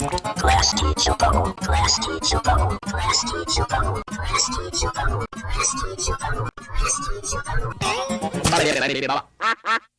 Class teacher bubble, class bubble, class bubble, class bubble, bubble, bubble.